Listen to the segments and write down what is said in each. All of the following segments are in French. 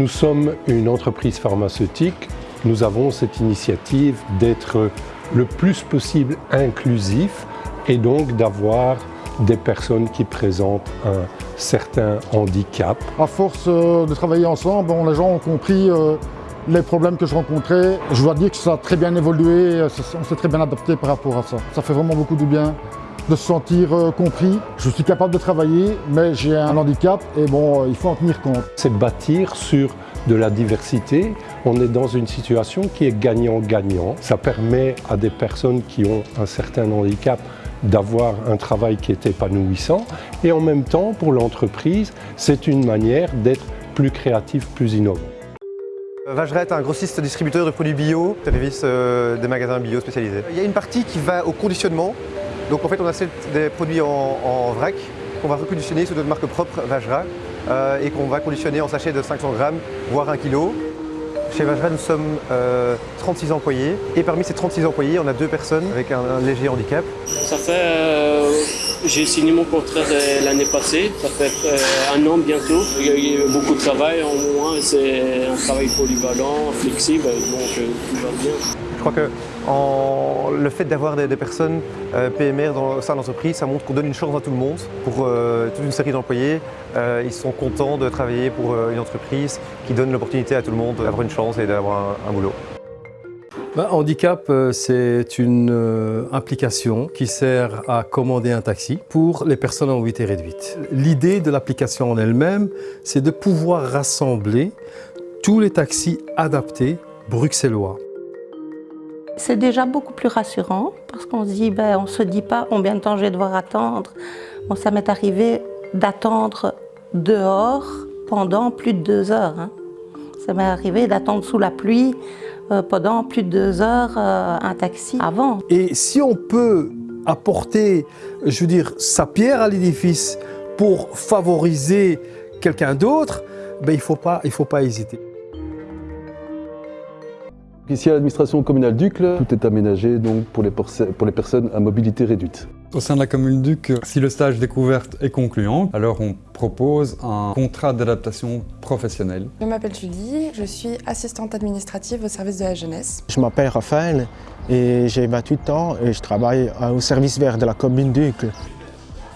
Nous sommes une entreprise pharmaceutique. Nous avons cette initiative d'être le plus possible inclusif et donc d'avoir des personnes qui présentent un certain handicap. À force euh, de travailler ensemble, les gens ont compris euh, les problèmes que je rencontrais. Je dois dire que ça a très bien évolué, euh, on s'est très bien adapté par rapport à ça. Ça fait vraiment beaucoup de bien de se sentir compris. Je suis capable de travailler, mais j'ai un handicap et bon, il faut en tenir compte. C'est bâtir sur de la diversité. On est dans une situation qui est gagnant-gagnant. Ça permet à des personnes qui ont un certain handicap d'avoir un travail qui est épanouissant et en même temps pour l'entreprise c'est une manière d'être plus créatif, plus innovant. Vageret est un grossiste distributeur de produits bio, service euh, des magasins bio spécialisés. Il y a une partie qui va au conditionnement, donc en fait on achète des produits en, vrac qu'on va reconditionner sous notre marque propre Vajra euh, et qu'on va conditionner en sachet de 500 grammes, voire 1 kg. Chez Vajra, nous sommes 36 euh, employés et parmi ces 36 employés, on a deux personnes avec un, léger handicap. Ça fait, euh, j'ai signé mon contrat l'année passée, ça fait un an bientôt. Il y a eu beaucoup de travail en moins, c'est un travail polyvalent, flexible, donc tout va bien. Je crois que le fait d'avoir des, personnes euh, PMR dans, au sein de l'entreprise, ça montre qu'on donne une chance à tout le monde. Pour euh, toute une série d'employés, euh, ils sont contents de travailler pour une entreprise qui donne l'opportunité à tout le monde d'avoir une chance et d'avoir un, boulot. Bah, handicap, c'est une application qui sert à commander un taxi pour les personnes en mobilité réduite. L'idée de l'application en elle-même, c'est de pouvoir rassembler tous les taxis adaptés bruxellois. C'est déjà beaucoup plus rassurant parce qu'on se dit, ben, on se dit pas combien de temps je vais devoir attendre. Bon, ça m'est arrivé d'attendre dehors pendant plus de deux heures. Hein. Ça m'est arrivé d'attendre sous la pluie euh, pendant plus de deux heures euh, un taxi avant. Et si on peut apporter, je veux dire, sa pierre à l'édifice pour favoriser quelqu'un d'autre, ben, il ne faut, faut pas hésiter. Ici à l'administration communale d'Ucle, tout est aménagé donc pour les, pour les personnes à mobilité réduite. Au sein de la commune d'Ucle, si le stage découverte est concluant, alors on propose un contrat d'adaptation professionnelle. Je m'appelle Julie, je suis assistante administrative au service de la jeunesse. Je m'appelle Raphaël et j'ai 28 ans et je travaille au service vert de la commune d'Ucle.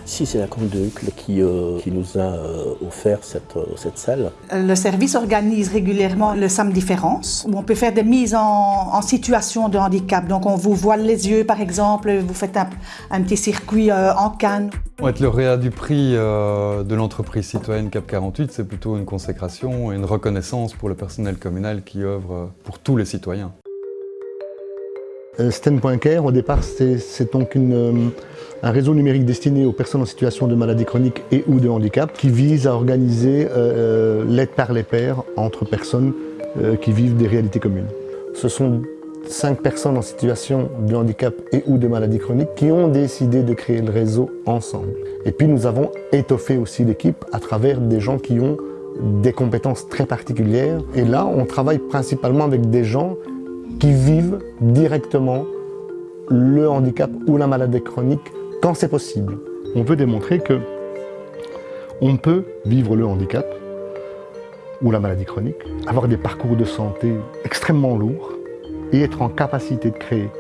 Si c'est la commune de Hucle qui, euh, qui, nous a euh, offert cette, euh, cette, salle. Le service organise régulièrement le samedi différence, où on peut faire des mises en, situation de handicap. Donc on vous voile les yeux par exemple, vous faites un, un petit circuit en canne. Être lauréat du prix de l'entreprise citoyenne CAP 48, c'est plutôt une consécration et une reconnaissance pour le personnel communal qui œuvre pour tous les citoyens. Sten.care, au départ, c'est donc une un réseau numérique destiné aux personnes en situation de maladie chronique et ou de handicap qui vise à organiser euh, euh, l'aide par les pairs entre personnes euh, qui vivent des réalités communes. Ce sont cinq personnes en situation de handicap et ou de maladie chronique qui ont décidé de créer le réseau ensemble. Et puis nous avons étoffé aussi l'équipe à travers des gens qui ont des compétences très particulières. Et là, on travaille principalement avec des gens qui vivent directement le handicap ou la maladie chronique quand c'est possible. On peut démontrer que on peut vivre le handicap ou la maladie chronique, avoir des parcours de santé extrêmement lourds et être en capacité de créer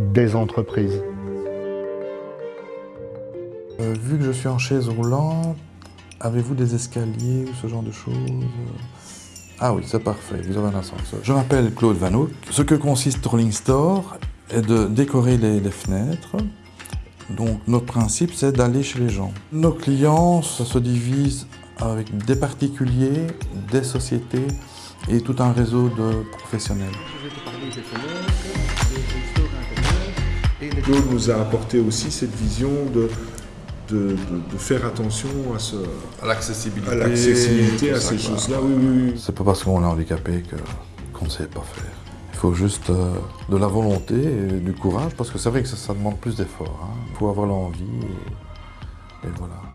des entreprises. Euh, vu que je suis en chaise roulante, avez-vous des escaliers ou ce genre de choses? Ah oui, c'est parfait, vous avez un ascenseur. Je m'appelle Claude Vanouk. Ce que consiste Rolling Store est de décorer les fenêtres, donc notre principe, c'est d'aller chez les gens. Nos clients, ça se divise avec des particuliers, des sociétés et tout un réseau de professionnels. Claude nous a apporté aussi cette vision de, de, faire attention à, à l'accessibilité, à, à ces choses-là. Oui, oui, oui. C'est pas parce qu'on est handicapé qu'on ne sait pas faire. Il faut juste euh, de la volonté et du courage, parce que c'est vrai que ça, demande plus d'efforts. Il hein. faut avoir l'envie et, et voilà.